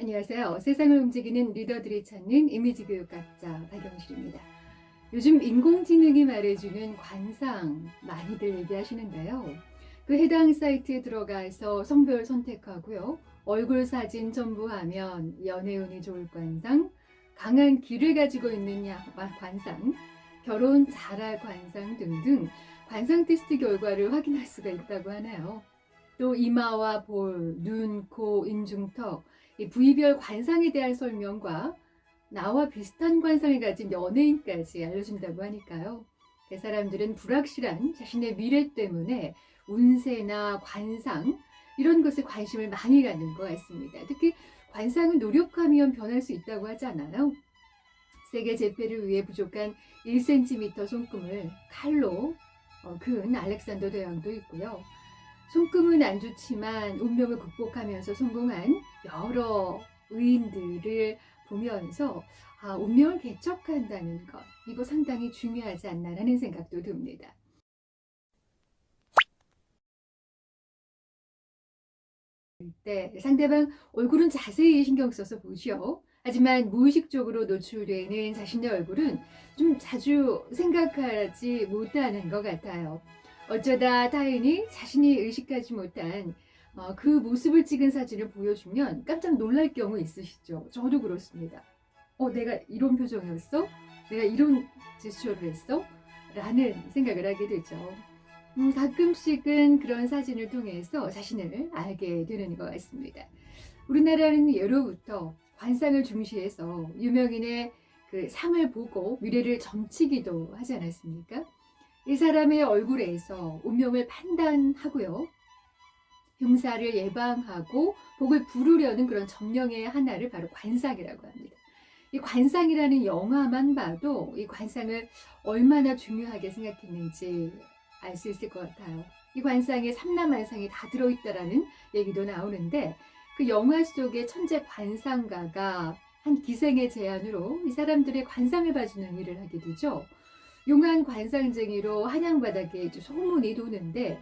안녕하세요. 세상을 움직이는 리더들이 찾는 이미지 교육학자 박영실입니다. 요즘 인공지능이 말해주는 관상 많이들 얘기하시는데요. 그 해당 사이트에 들어가서 성별 선택하고요. 얼굴 사진 첨부하면 연애운이 좋을 관상, 강한 기를 가지고 있는 관상, 결혼 잘할 관상 등등 관상 테스트 결과를 확인할 수가 있다고 하네요. 또 이마와 볼, 눈, 코, 인중턱, 부위별 관상에 대한 설명과 나와 비슷한 관상을 가진 연예인까지 알려준다고 하니까요. 그 사람들은 불확실한 자신의 미래 때문에 운세나 관상 이런 것에 관심을 많이 갖는 것 같습니다. 특히 관상은 노력하면 변할 수 있다고 하잖아요. 세계 재패를 위해 부족한 1cm 손금을 칼로 근 어, 알렉산더 대왕도 있고요. 손금은 안 좋지만 운명을 극복하면서 성공한 여러 의인들을 보면서 아, 운명을 개척한다는 것 이거 상당히 중요하지 않나라는 생각도 듭니다. 때 상대방 얼굴은 자세히 신경 써서 보죠. 하지만 무의식적으로 노출되는 자신의 얼굴은 좀 자주 생각하지 못하는 것 같아요. 어쩌다 타인이 자신이 의식하지 못한 어, 그 모습을 찍은 사진을 보여주면 깜짝 놀랄 경우 있으시죠? 저도 그렇습니다. 어, 내가 이런 표정이었어? 내가 이런 제스처를 했어? 라는 생각을 하게 되죠. 음, 가끔씩은 그런 사진을 통해서 자신을 알게 되는 것 같습니다. 우리나라는 예로부터 관상을 중시해서 유명인의 그 상을 보고 미래를 점치기도 하지 않았습니까? 이 사람의 얼굴에서 운명을 판단하고요. 흉사를 예방하고 복을 부르려는 그런 점령의 하나를 바로 관상이라고 합니다. 이 관상이라는 영화만 봐도 이 관상을 얼마나 중요하게 생각했는지 알 수 있을 것 같아요. 이 관상에 삼라만상이 다 들어있다라는 얘기도 나오는데 그 영화 속의 천재 관상가가 한 기생의 제안으로 이 사람들의 관상을 봐주는 일을 하게 되죠. 용한 관상쟁이로 한양바닥에 소문이 도는데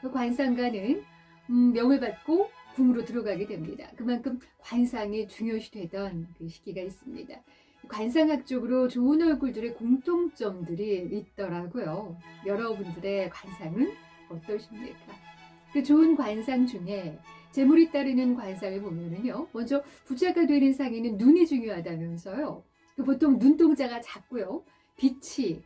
그 관상가는 음, 명을 받고 궁으로 들어가게 됩니다. 그만큼 관상이 중요시되던 그 시기가 있습니다. 관상학적으로 좋은 얼굴들의 공통점들이 있더라고요. 여러분들의 관상은 어떠십니까? 그 좋은 관상 중에 재물이 따르는 관상을 보면은요. 먼저 부자가 되는 상에는 눈이 중요하다면서요. 그 보통 눈동자가 작고요. 빛이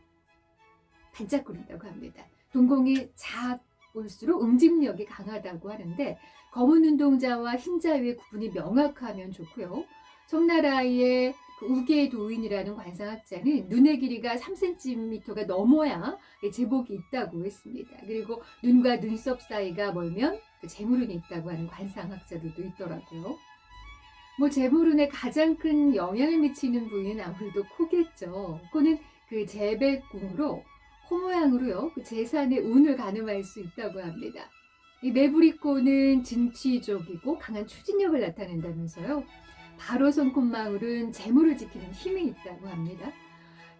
반짝거린다고 합니다. 동공이 작을수록 응집력이 강하다고 하는데 검은 눈동자와 흰자위의 구분이 명확하면 좋고요. 청나라의 그 우계 도인이라는 관상학자는 눈의 길이가 3cm가 넘어야 제복이 있다고 했습니다. 그리고 눈과 눈썹 사이가 멀면 그 재물운이 있다고 하는 관상학자들도 있더라고요. 뭐 재물운에 가장 큰 영향을 미치는 부위는 아무래도 코겠죠. 코는 그 재배궁으로 코 모양으로요. 그 재산의 운을 가늠할 수 있다고 합니다. 이 매부리코는 진취적이고 강한 추진력을 나타낸다면서요. 바로 손콧망울은 재물을 지키는 힘이 있다고 합니다.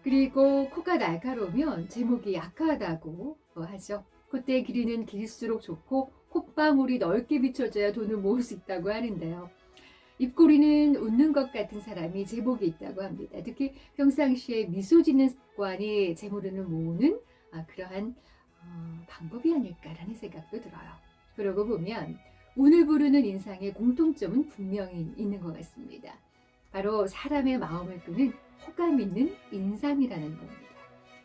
그리고 코가 날카로우면 제목이 약하다고 하죠. 콧대 길이는 길수록 좋고 콧방울이 넓게 비춰져야 돈을 모을 수 있다고 하는데요. 입꼬리는 웃는 것 같은 사람이 제복이 있다고 합니다. 특히 평상시에 미소 짓는 습관이 재물운을 모으는 아, 그러한 어, 방법이 아닐까라는 생각도 들어요. 그러고 보면 운을 부르는 인상의 공통점은 분명히 있는 것 같습니다. 바로 사람의 마음을 끄는 호감 있는 인상이라는 겁니다.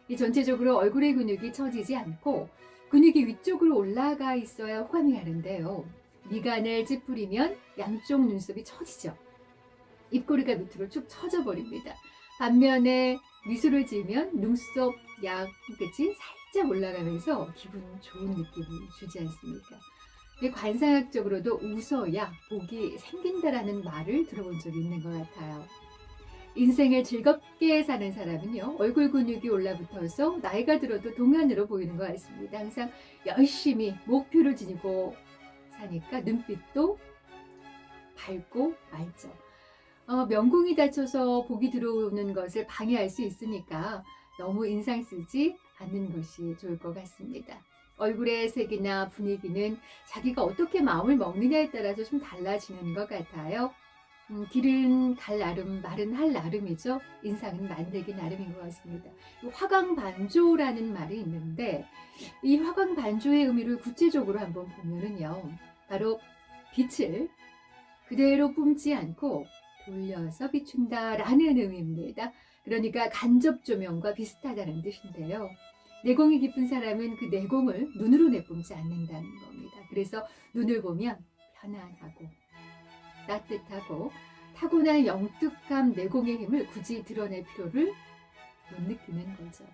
이 전체적으로 얼굴의 근육이 처지지 않고 근육이 위쪽으로 올라가 있어야 호감이 가는데요. 미간을 찌푸리면 양쪽 눈썹이 처지죠. 입꼬리가 밑으로 쭉 처져 버립니다. 반면에 미소를 지으면 눈썹 양 끝이 살짝 올라가면서 기분 좋은 느낌을 주지 않습니까? 관상학적으로도 웃어야 복이 생긴다라는 말을 들어본 적이 있는 것 같아요. 인생을 즐겁게 사는 사람은요 얼굴 근육이 올라붙어서 나이가 들어도 동안으로 보이는 것 같습니다. 항상 열심히 목표를 지니고 사니까 눈빛도 밝고 맑죠. 어, 명궁이 닫혀서 복이 들어오는 것을 방해할 수 있으니까 너무 인상 쓰지 않는 것이 좋을 것 같습니다. 얼굴의 색이나 분위기는 자기가 어떻게 마음을 먹느냐에 따라서 좀 달라지는 것 같아요. 음, 길은 갈 나름, 말은 할 나름이죠. 인상은 만들기 나름인 것 같습니다. 화광반조라는 말이 있는데 이 화광반조의 의미를 구체적으로 한번 보면은요. 바로 빛을 그대로 뿜지 않고 돌려서 비춘다 라는 의미입니다. 그러니까 간접 조명과 비슷하다는 뜻인데요. 내공이 깊은 사람은 그 내공을 눈으로 내뿜지 않는다는 겁니다. 그래서 눈을 보면 편안하고 따뜻하고 타고난 영특함 내공의 힘을 굳이 드러낼 필요를 못 느끼는 거죠.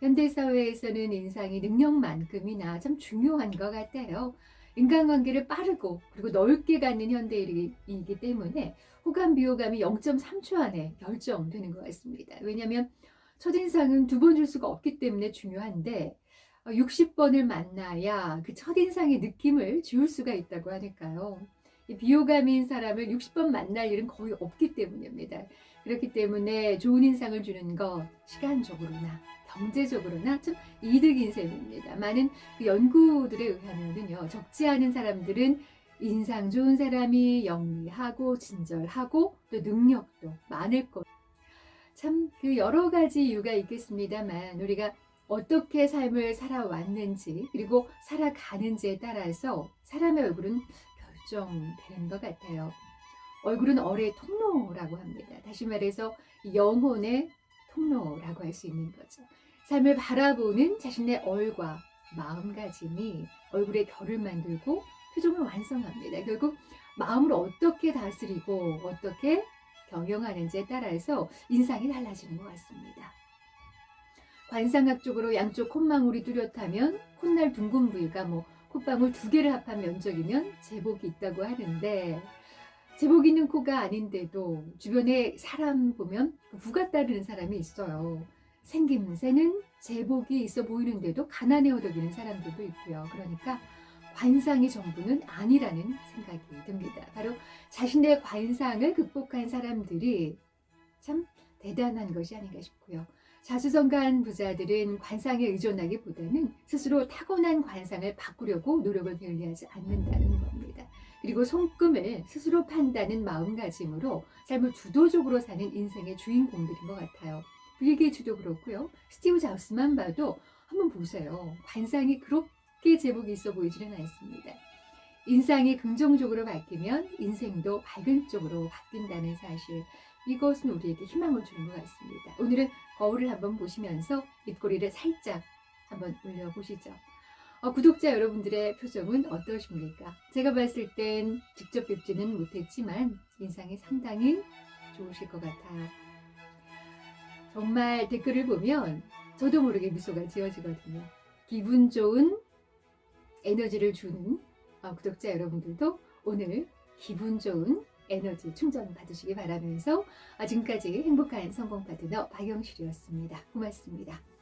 현대사회에서는 인상이 능력만큼이나 참 중요한 것 같아요. 인간관계를 빠르고 그리고 넓게 갖는 현대인이기 때문에 호감 비호감이 0.3초 안에 결정되는 것 같습니다. 왜냐하면 첫인상은 두 번 줄 수가 없기 때문에 중요한데 60번을 만나야 그 첫인상의 느낌을 지울 수가 있다고 하니까요. 비호감인 사람을 60번 만날 일은 거의 없기 때문입니다. 그렇기 때문에 좋은 인상을 주는 것 시간적으로나 경제적으로나 좀 이득인 셈입니다. 많은 그 연구들에 의하면요. 적지 않은 사람들은 인상 좋은 사람이 영리하고 친절하고 또 능력도 많을 것. 참 그 여러 가지 이유가 있겠습니다만 우리가 어떻게 삶을 살아왔는지 그리고 살아가는지에 따라서 사람의 얼굴은 결정되는 것 같아요. 얼굴은 얼의 통로라고 합니다. 다시 말해서 영혼의 통로라고 할 수 있는 거죠. 삶을 바라보는 자신의 얼과 마음가짐이 얼굴의 결을 만들고 표정을 완성합니다. 결국 마음을 어떻게 다스리고 어떻게 경영하는지에 따라서 인상이 달라지는 것 같습니다. 관상학적으로 양쪽 콧망울이 뚜렷하면 콧날 둥근 부위가 뭐 콧방울 두 개를 합한 면적이면 제복이 있다고 하는데 제복 있는 코가 아닌데도 주변에 사람 보면 부가 따르는 사람이 있어요. 생김새는 제복이 있어 보이는데도 가난해 허덕이는 사람들도 있고요. 그러니까 관상이 전부는 아니라는 생각이 듭니다. 바로 자신의 관상을 극복한 사람들이 참 대단한 것이 아닌가 싶고요. 자수성가한 부자들은 관상에 의존하기보다는 스스로 타고난 관상을 바꾸려고 노력을 게을리하지 않는다는 겁니다. 그리고 손금을 스스로 판다는 마음가짐으로 삶을 주도적으로 사는 인생의 주인공들인 것 같아요. 빌 게이츠도 그렇고요. 스티브 잡스만 봐도 한번 보세요. 관상이 그렇게 제복이 있어 보이지는 않습니다. 인상이 긍정적으로 바뀌면 인생도 밝은 쪽으로 바뀐다는 사실. 이것은 우리에게 희망을 주는 것 같습니다. 오늘은 거울을 한번 보시면서 입꼬리를 살짝 한번 올려보시죠. 어, 구독자 여러분들의 표정은 어떠십니까? 제가 봤을 땐 직접 뵙지는 못했지만 인상이 상당히 좋으실 것 같아요. 정말 댓글을 보면 저도 모르게 미소가 지어지거든요. 기분 좋은 에너지를 주는 어, 구독자 여러분들도 오늘 기분 좋은 에너지 충전 받으시기 바라면서 지금까지 행복한 성공 파트너 박영실이었습니다. 고맙습니다.